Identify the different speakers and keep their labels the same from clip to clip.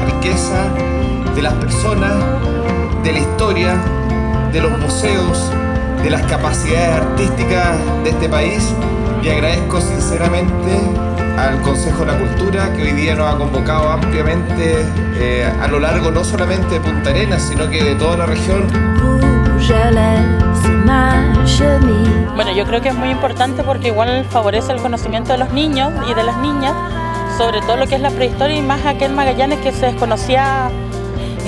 Speaker 1: riqueza de las personas, de la historia, de los museos, de las capacidades artísticas de este país y agradezco sinceramente al Consejo de la Cultura que hoy día nos ha convocado ampliamente eh, a lo largo no solamente de Punta Arenas, sino que de toda la región.
Speaker 2: Bueno, yo creo que es muy importante porque igual favorece el conocimiento de los niños y de las niñas, sobre todo lo que es la prehistoria y más aquel Magallanes que se desconocía,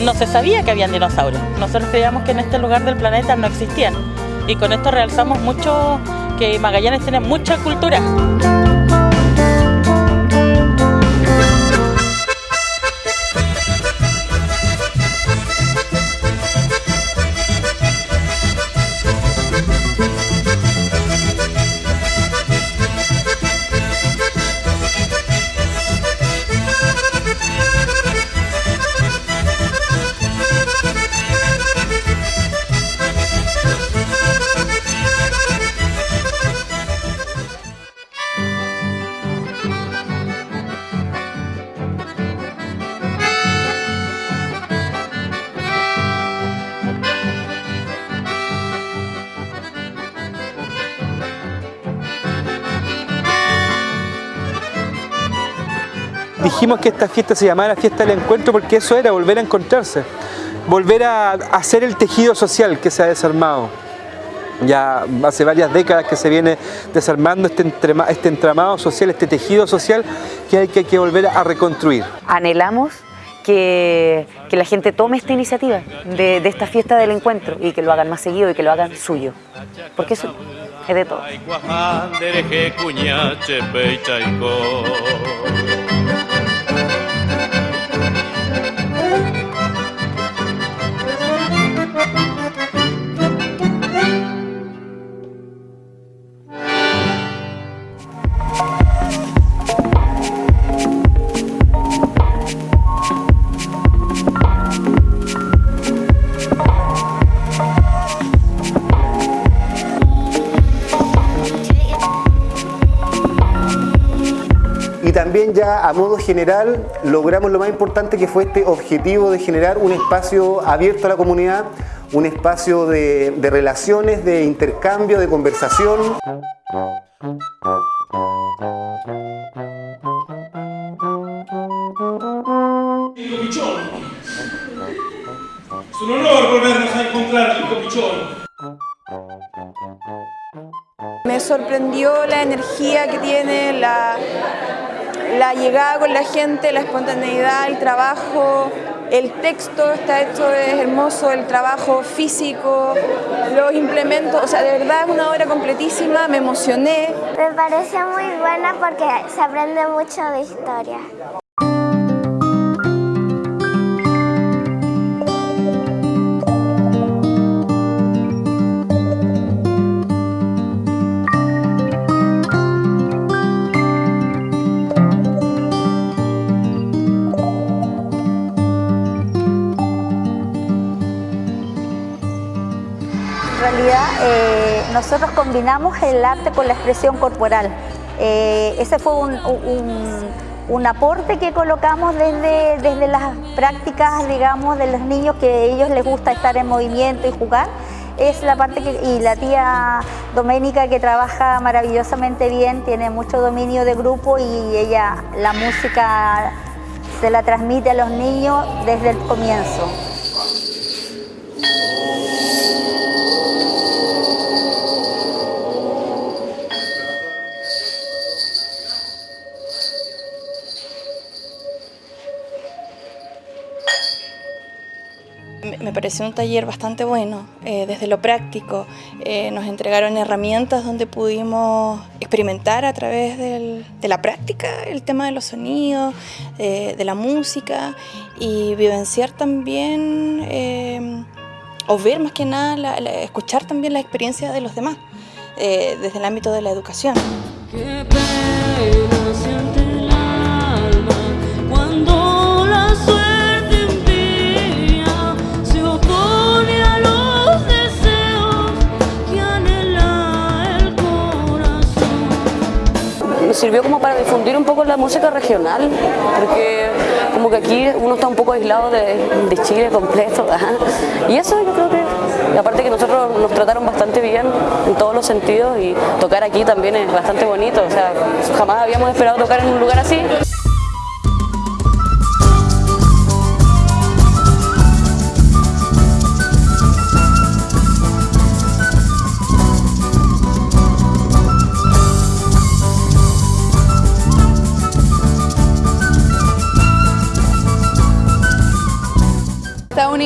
Speaker 2: no se sabía que habían dinosaurios. Nosotros creíamos que en este lugar del planeta no existían y con esto realzamos mucho que Magallanes tiene mucha cultura.
Speaker 3: Dijimos que esta fiesta se llamara Fiesta del Encuentro porque eso era volver a encontrarse, volver a hacer el tejido social que se ha desarmado. Ya hace varias décadas que se viene desarmando este, este entramado social, este tejido social que hay que, volver a reconstruir.
Speaker 4: Anhelamos que, la gente tome esta iniciativa de, de, esta fiesta del encuentro y que lo hagan más seguido y que lo hagan suyo, porque eso es de todo.
Speaker 3: Ya a modo general logramos lo más importante que fue este objetivo de generar un espacio abierto a la comunidad, un espacio de, relaciones, de intercambio, de conversación.
Speaker 5: Es un honor volvernos a encontrar,
Speaker 6: Me sorprendió la energía que tiene, la, la llegada con la gente, la espontaneidad, el trabajo, el texto está hecho, es hermoso, el trabajo físico, los implementos, o sea, de verdad es una obra completísima, me emocioné.
Speaker 7: Me parece muy buena porque se aprende mucho de historia.
Speaker 8: Eh, nosotros combinamos el arte con la expresión corporal. Eh, ese fue un, aporte que colocamos desde, desde las prácticas, digamos, de los niños que a ellos les gusta estar en movimiento y jugar. Es la parte que, y la tía Doménica que trabaja maravillosamente bien, tiene mucho dominio de grupo y ella la música se la transmite a los niños desde el comienzo.
Speaker 9: Un taller bastante bueno, eh, desde lo práctico. Eh, nos entregaron herramientas donde pudimos experimentar a través de la práctica el tema de los sonidos, eh, de la música y vivenciar también, o ver más que nada, escuchar también la experiencia de los demás, desde el ámbito de la educación.
Speaker 10: Sirvió como para difundir un poco la música regional, porque como que aquí uno está un poco aislado de, Chile completo, y eso yo creo que, aparte que nosotros nos trataron bastante bien en todos los sentidos y tocar aquí también es bastante bonito, o sea, jamás habíamos esperado tocar en un lugar así.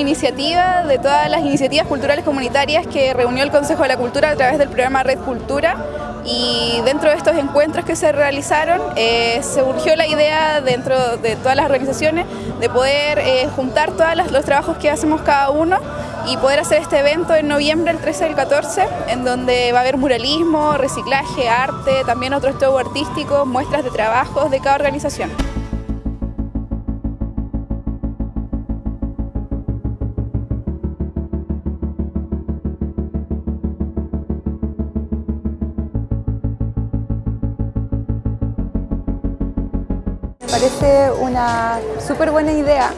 Speaker 6: Iniciativa de todas las iniciativas culturales comunitarias que reunió el Consejo de la Cultura a través del programa Red Cultura y dentro de estos encuentros que se realizaron eh, surgió la idea dentro de todas las organizaciones de poder eh, juntar todos los trabajos que hacemos cada uno y poder hacer este evento en noviembre, el 13 y el 14, en donde va a haber muralismo, reciclaje, arte, también otros shows artísticos, muestras de trabajos de cada organización.
Speaker 11: Parece una súper buena idea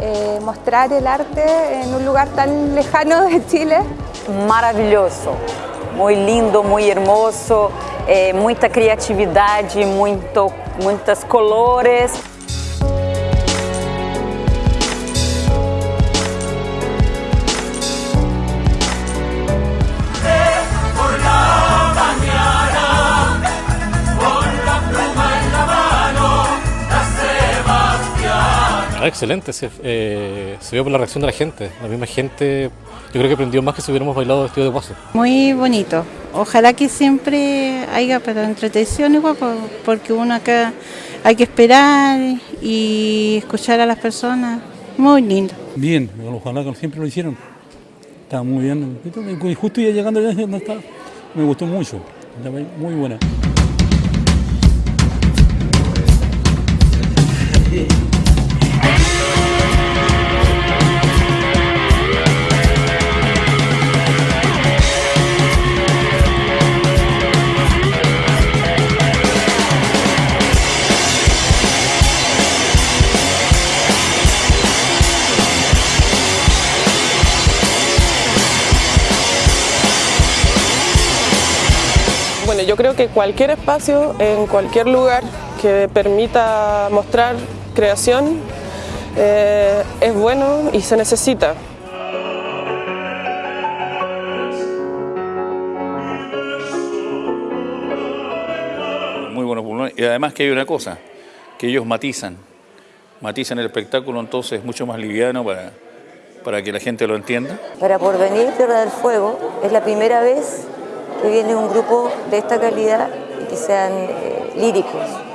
Speaker 11: eh, mostrar el arte en un lugar tan lejano de Chile.
Speaker 4: Maravilloso, muy lindo, muy hermoso, eh, mucha creatividad, muito, muitos colores.
Speaker 12: Excelente, eh, se, vio por la reacción de la gente. La misma gente, yo creo que aprendió más que si hubiéramos bailado vestido de paso.
Speaker 13: Muy bonito. Ojalá que siempre haya para entretención igual, porque uno acá hay que esperar y escuchar a las personas. Muy lindo.
Speaker 14: Bien, ojalá que siempre lo hicieron. Está muy bien. Justo ya llegando allá donde está, me gustó mucho. Muy buena.
Speaker 15: Yo creo que cualquier espacio, en cualquier lugar que permita mostrar creación eh, es bueno y se necesita.
Speaker 16: Muy buenos pulmones y además que hay una cosa, que ellos matizan, matizan el espectáculo entonces es mucho más liviano para, para que la gente lo entienda.
Speaker 17: Para Porvenir Tierra del Fuego es la primera vez que viene un grupo de esta calidad y que sean eh, líricos.